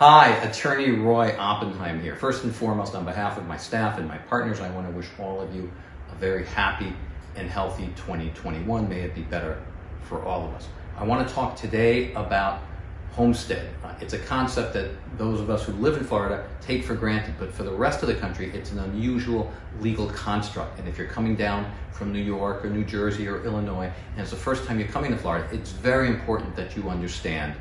Hi, Attorney Roy Oppenheim here. First and foremost, on behalf of my staff and my partners, I want to wish all of you a very happy and healthy 2021. May it be better for all of us. I want to talk today about homestead. Uh, it's a concept that those of us who live in Florida take for granted, but for the rest of the country, it's an unusual legal construct. And if you're coming down from New York or New Jersey or Illinois, and it's the first time you're coming to Florida, it's very important that you understand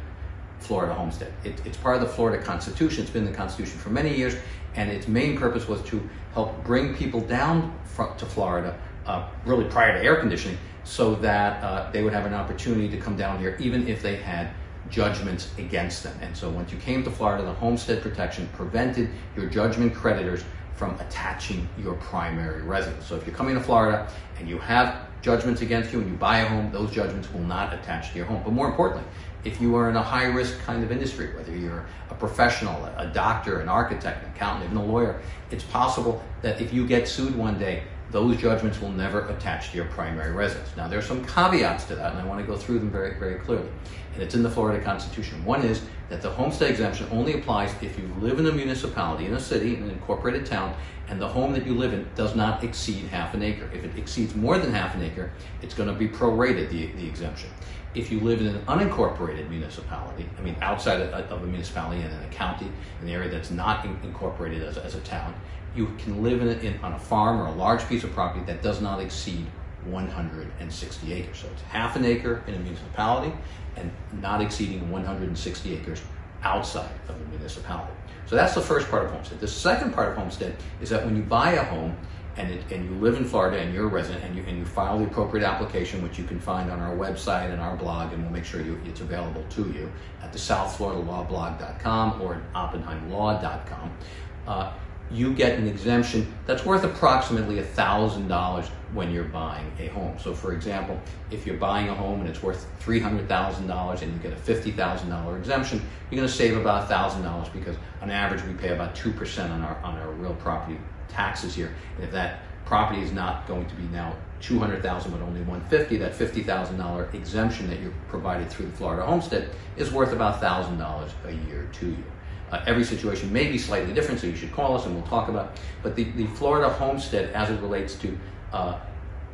Florida homestead. It, it's part of the Florida Constitution. It's been the Constitution for many years, and its main purpose was to help bring people down to Florida, uh, really prior to air conditioning, so that uh, they would have an opportunity to come down here, even if they had judgments against them. And so once you came to Florida, the homestead protection prevented your judgment creditors from attaching your primary residence. So if you're coming to Florida and you have judgments against you and you buy a home, those judgments will not attach to your home. But more importantly, if you are in a high risk kind of industry, whether you're a professional, a doctor, an architect, an accountant, even a lawyer, it's possible that if you get sued one day, those judgments will never attach to your primary residence. Now, there's some caveats to that, and I want to go through them very, very clearly. And it's in the Florida Constitution. One is that the homestead exemption only applies if you live in a municipality, in a city, in an incorporated town, and the home that you live in does not exceed half an acre. If it exceeds more than half an acre, it's going to be prorated, the, the exemption. If you live in an unincorporated municipality, I mean outside of, of a municipality and in a county, in an area that's not in, incorporated as, as a town, you can live in, in, on a farm or a large piece of property that does not exceed 160 acres. So it's half an acre in a municipality and not exceeding 160 acres outside of the municipality. So that's the first part of homestead. The second part of homestead is that when you buy a home and, it, and you live in Florida and you're a resident and you, and you file the appropriate application, which you can find on our website and our blog, and we'll make sure you, it's available to you at the southfloridalawblog.com or at oppenheimlaw.com, uh, you get an exemption that's worth approximately $1,000 when you're buying a home. So for example, if you're buying a home and it's worth $300,000 and you get a $50,000 exemption, you're gonna save about $1,000 because on average we pay about 2% on our, on our real property taxes here. And if that property is not going to be now 200,000 but only 150, that $50,000 exemption that you're provided through the Florida homestead is worth about $1,000 a year to you. Uh, every situation may be slightly different, so you should call us and we'll talk about. But the, the Florida homestead, as it relates to uh,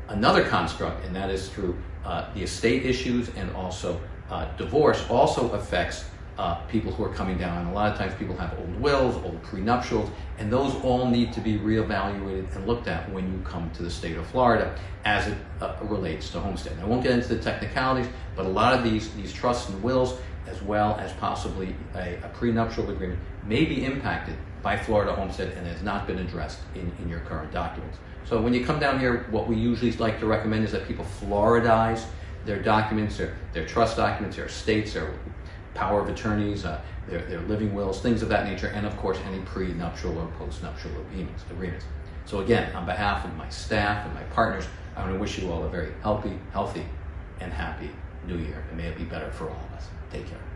another construct, and that is through uh, the estate issues and also uh, divorce, also affects uh, people who are coming down. And a lot of times people have old wills, old prenuptials, and those all need to be reevaluated and looked at when you come to the state of Florida as it uh, relates to homestead. I won't get into the technicalities, but a lot of these, these trusts and wills, as well as possibly a, a prenuptial agreement, may be impacted by Florida homestead and has not been addressed in, in your current documents. So when you come down here, what we usually like to recommend is that people Floridize their documents, their, their trust documents, their estates, their power of attorneys, uh, their, their living wills, things of that nature, and of course any prenuptial or postnuptial agreements. agreements. So again, on behalf of my staff and my partners, I want to wish you all a very healthy, healthy, and happy new year. And may it be better for all of us. Take care.